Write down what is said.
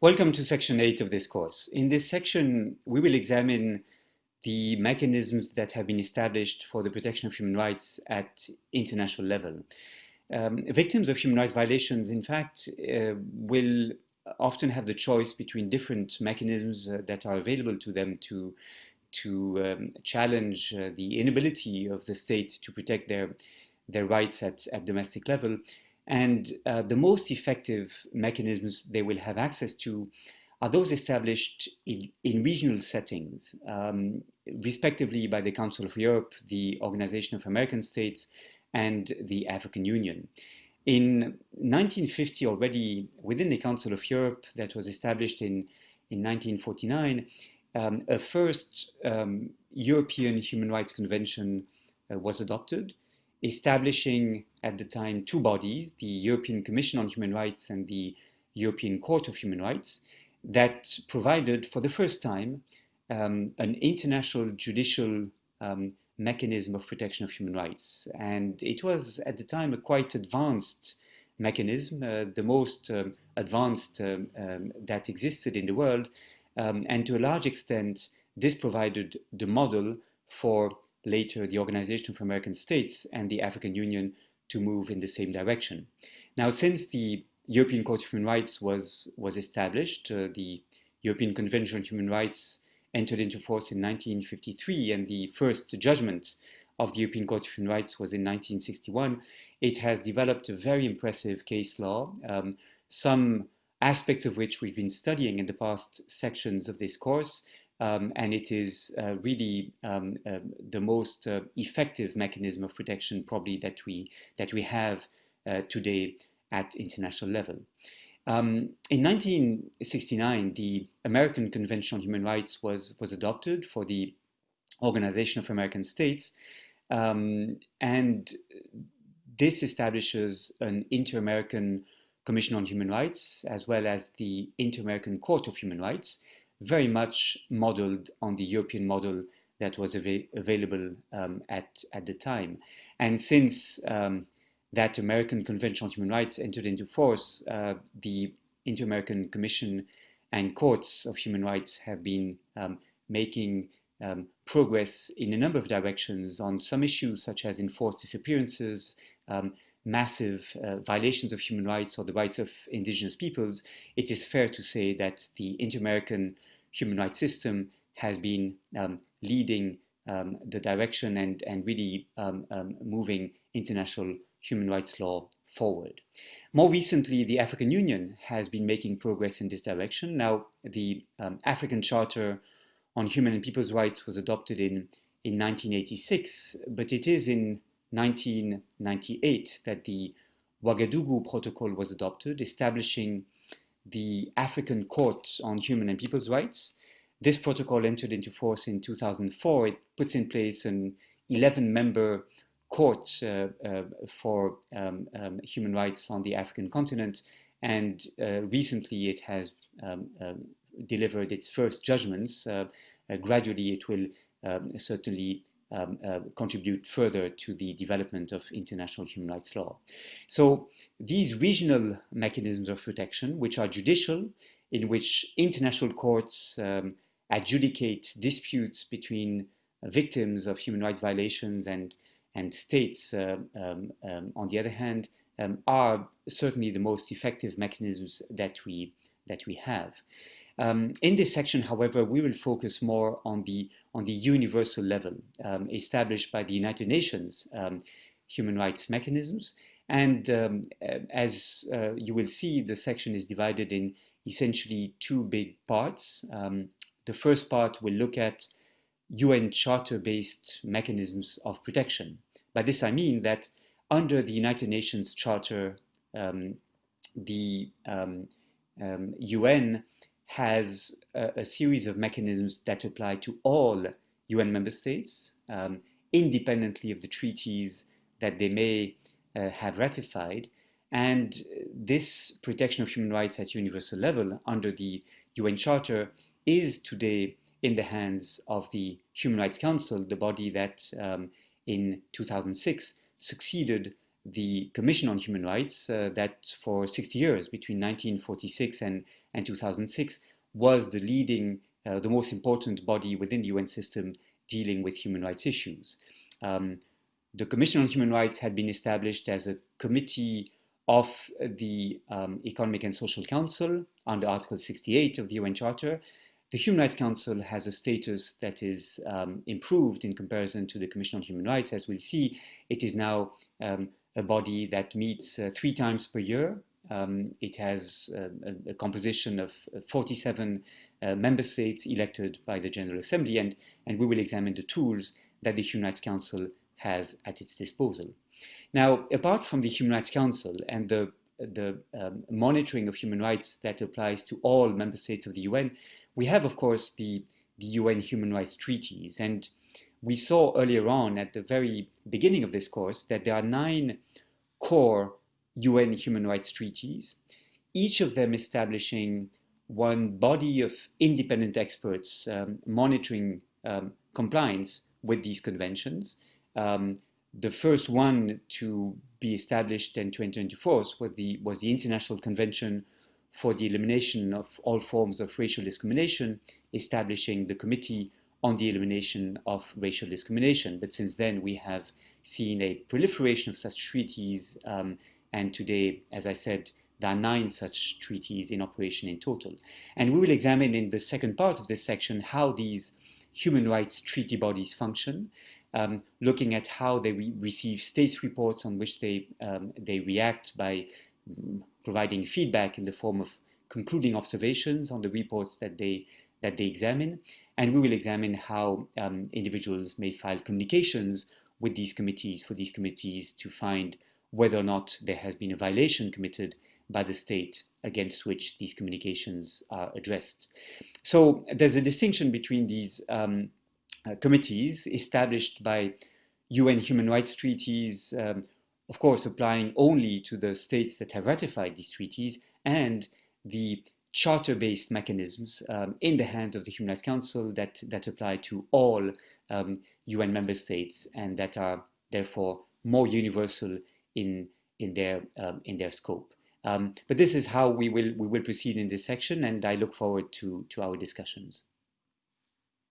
Welcome to section 8 of this course. In this section, we will examine the mechanisms that have been established for the protection of human rights at international level. Um, victims of human rights violations, in fact, uh, will often have the choice between different mechanisms uh, that are available to them to, to um, challenge uh, the inability of the state to protect their, their rights at, at domestic level. And uh, the most effective mechanisms they will have access to are those established in, in regional settings, um, respectively by the Council of Europe, the Organization of American States, and the African Union. In 1950 already, within the Council of Europe that was established in, in 1949, um, a first um, European Human Rights Convention uh, was adopted, establishing at the time two bodies, the European Commission on Human Rights and the European Court of Human Rights, that provided for the first time um, an international judicial um, mechanism of protection of human rights. And it was at the time a quite advanced mechanism, uh, the most um, advanced um, um, that existed in the world. Um, and to a large extent, this provided the model for later the Organization for American States and the African Union to move in the same direction. Now, since the European Court of Human Rights was, was established, uh, the European Convention on Human Rights entered into force in 1953 and the first judgment of the European Court of Human Rights was in 1961, it has developed a very impressive case law, um, some aspects of which we've been studying in the past sections of this course, um, and it is uh, really um, uh, the most uh, effective mechanism of protection probably that we that we have uh, today at international level. Um, in 1969, the American Convention on Human Rights was was adopted for the Organization of American States, um, and this establishes an Inter-American Commission on Human Rights as well as the Inter-American Court of Human Rights, very much modeled on the European model that was av available um, at, at the time. And since um, that American Convention on Human Rights entered into force, uh, the Inter-American Commission and courts of human rights have been um, making um, progress in a number of directions on some issues such as enforced disappearances, um, massive uh, violations of human rights or the rights of indigenous peoples, it is fair to say that the Inter-American human rights system has been um, leading um, the direction and, and really um, um, moving international human rights law forward. More recently, the African Union has been making progress in this direction. Now, the um, African Charter on Human and People's Rights was adopted in, in 1986, but it is in 1998 that the Ouagadougou Protocol was adopted, establishing the African Court on Human and People's Rights. This protocol entered into force in 2004. It puts in place an 11-member court uh, uh, for um, um, human rights on the African continent, and uh, recently it has um, um delivered its first judgments. Uh, uh, gradually, it will um, certainly um, uh, contribute further to the development of international human rights law. So these regional mechanisms of protection, which are judicial, in which international courts um, adjudicate disputes between victims of human rights violations and, and states, uh, um, um on the other hand, um, are certainly the most effective mechanisms that we, that we have. Um, in this section, however, we will focus more on the, on the universal level um, established by the United Nations um, human rights mechanisms. And um, as uh, you will see, the section is divided in essentially two big parts. Um, the first part will look at UN Charter-based mechanisms of protection. By this I mean that under the United Nations Charter, um, the UN has a, a, series of mechanisms that apply to all UN member states, um, independently of the treaties that they may uh, have ratified. And this protection of human rights at universal level under the UN Charter is today in the hands of the Human Rights Council, the body that um, in 2006 succeeded the Commission on Human Rights uh, that for 60 years, between 1946 and, and 2006, was the leading, uh, the most important body within the UN system dealing with human rights issues. Um, the Commission on Human Rights had been established as a committee of the um, Economic and Social Council under Article 68 of the UN Charter. The Human Rights Council has a status that is um, improved in comparison to the Commission on Human Rights. As we'll see, it is now um, a body that meets uh, three times per year. Um, it has uh, a, a, composition of 47 uh, member states elected by the General Assembly, and, and we will examine the tools that the Human Rights Council has at its disposal. Now, apart from the Human Rights Council and the, the um, monitoring of human rights that applies to all member states of the UN, we have, of course, the, the UN human rights treaties. And we saw earlier on at the very beginning of this course that there are nine core UN human rights treaties, each of them establishing one body of independent experts um, monitoring um, compliance with these conventions. Um, the first one to be established and to enter into force was the, was the International Convention for the Elimination of All Forms of Racial Discrimination, establishing the Committee on the Elimination of Racial Discrimination. But since then, we have seen a proliferation of such treaties, um, and today, as I said, there are nine such treaties in operation in total. And we will examine in the second part of this section how these human rights treaty bodies function, um, looking at how they re receive states reports on which they, um, they react by um, providing feedback in the form of concluding observations on the reports that they, that they examine. And we will examine how um, individuals may file communications with these committees for these committees to find whether or not there has been a violation committed by the state against which these communications are addressed. So there's a distinction between these um, uh, committees established by UN human rights treaties, um, of course, applying only to the states that have ratified these treaties, and the charter-based mechanisms um, in the hands of the Human Rights Council that, that apply to all um, UN member states and that are therefore more universal in, in, their, um, in their scope. Um, but this is how we will, we will proceed in this section, and I look forward to, to our discussions.